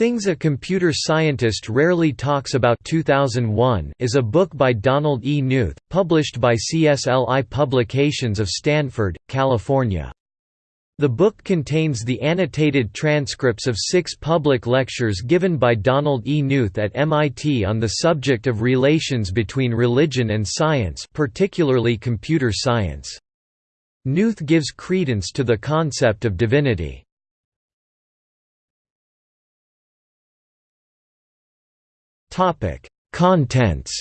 Things a Computer Scientist Rarely Talks About 2001 is a book by Donald E. Knuth, published by CSLI Publications of Stanford, California. The book contains the annotated transcripts of six public lectures given by Donald E. Knuth at MIT on the subject of relations between religion and science particularly computer science. Knuth gives credence to the concept of divinity. Topic: Contents.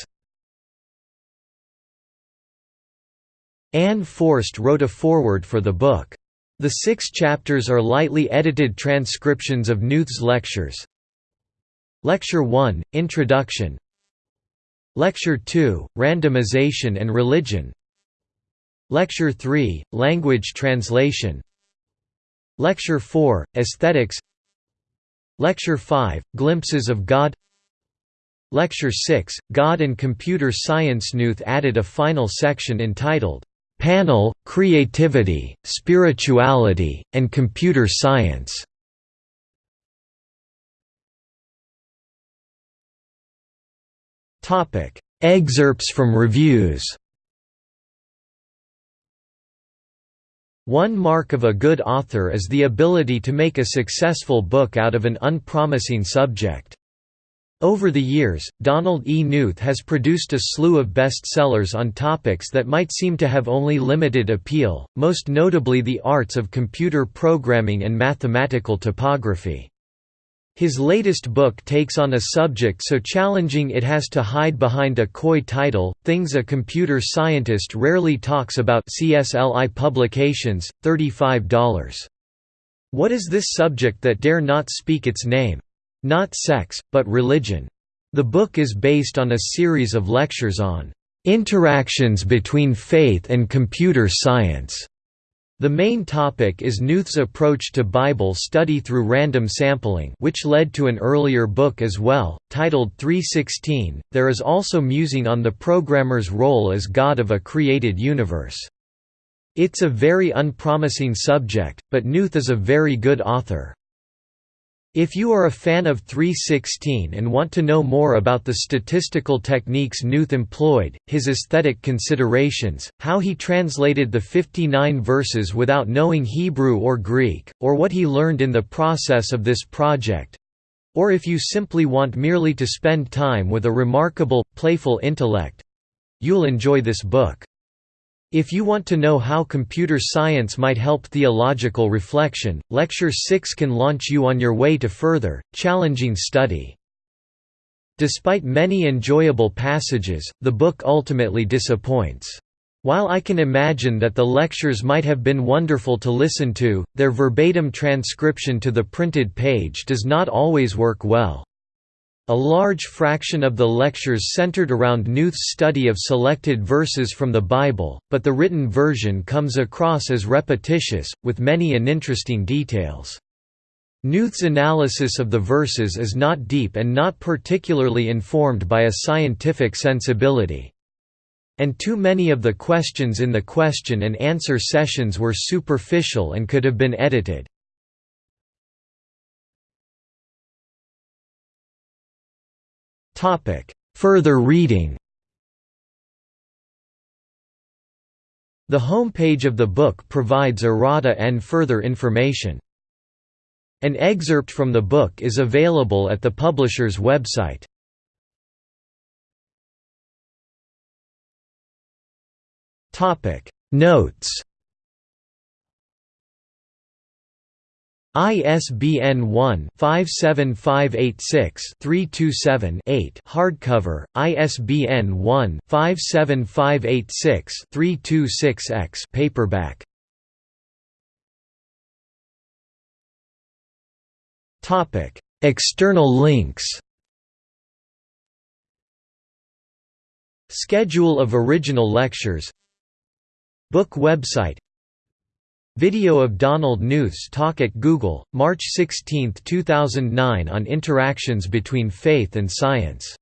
Anne Foerst wrote a foreword for the book. The six chapters are lightly edited transcriptions of Knuth's lectures. Lecture 1, Introduction Lecture 2, Randomization and Religion Lecture 3, Language Translation Lecture 4, Aesthetics Lecture 5, Glimpses of God Lecture 6, God and Computer Science Knuth added a final section entitled, "'Panel, Creativity, Spirituality, and Computer Science' Excerpts from reviews One mark of a good author is the ability to make a successful book out of an unpromising subject. Over the years, Donald E. Knuth has produced a slew of bestsellers on topics that might seem to have only limited appeal, most notably the arts of computer programming and mathematical typography. His latest book takes on a subject so challenging it has to hide behind a coy title, Things a Computer Scientist Rarely Talks About CSLI Publications, $35. What is this subject that dare not speak its name? Not sex, but religion. The book is based on a series of lectures on interactions between faith and computer science. The main topic is Knuth's approach to Bible study through random sampling which led to an earlier book as well, titled 316. There is also musing on the programmer's role as God of a created universe. It's a very unpromising subject, but Knuth is a very good author. If you are a fan of 316 and want to know more about the statistical techniques Knuth employed, his aesthetic considerations, how he translated the 59 verses without knowing Hebrew or Greek, or what he learned in the process of this project—or if you simply want merely to spend time with a remarkable, playful intellect—you'll enjoy this book. If you want to know how computer science might help theological reflection, Lecture 6 can launch you on your way to further, challenging study. Despite many enjoyable passages, the book ultimately disappoints. While I can imagine that the lectures might have been wonderful to listen to, their verbatim transcription to the printed page does not always work well. A large fraction of the lectures centered around Knuth's study of selected verses from the Bible, but the written version comes across as repetitious, with many uninteresting details. Knuth's analysis of the verses is not deep and not particularly informed by a scientific sensibility. And too many of the questions in the question and answer sessions were superficial and could have been edited. Further reading The homepage of the book provides errata and further information. An excerpt from the book is available at the publisher's website. Notes ISBN 1-57586-327-8 hardcover, ISBN 1-57586-326-X paperback. Topic External links. Schedule of original lectures. Book website Video of Donald Knuth's talk at Google, March 16, 2009 on interactions between faith and science